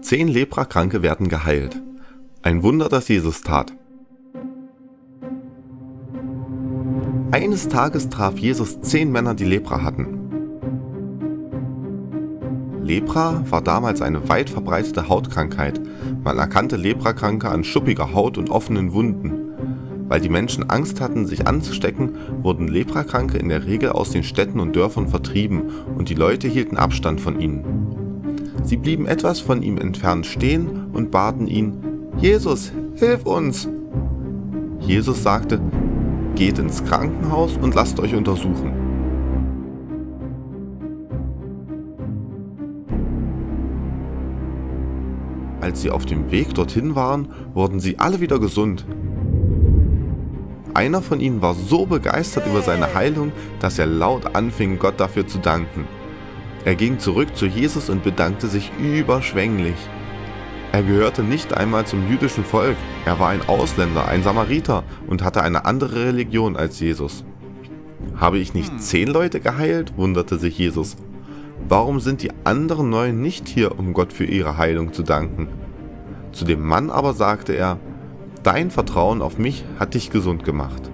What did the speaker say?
Zehn Leprakranke werden geheilt. Ein Wunder, das Jesus tat. Eines Tages traf Jesus zehn Männer, die Lepra hatten. Lepra war damals eine weit verbreitete Hautkrankheit. Man erkannte Leprakranke an schuppiger Haut und offenen Wunden. Weil die Menschen Angst hatten, sich anzustecken, wurden Leprakranke in der Regel aus den Städten und Dörfern vertrieben und die Leute hielten Abstand von ihnen. Sie blieben etwas von ihm entfernt stehen und baten ihn, Jesus, hilf uns! Jesus sagte, geht ins Krankenhaus und lasst euch untersuchen. Als sie auf dem Weg dorthin waren, wurden sie alle wieder gesund. Einer von ihnen war so begeistert über seine Heilung, dass er laut anfing, Gott dafür zu danken. Er ging zurück zu Jesus und bedankte sich überschwänglich. Er gehörte nicht einmal zum jüdischen Volk, er war ein Ausländer, ein Samariter und hatte eine andere Religion als Jesus. Habe ich nicht zehn Leute geheilt? wunderte sich Jesus. Warum sind die anderen neun nicht hier, um Gott für ihre Heilung zu danken? Zu dem Mann aber sagte er, Dein Vertrauen auf mich hat dich gesund gemacht.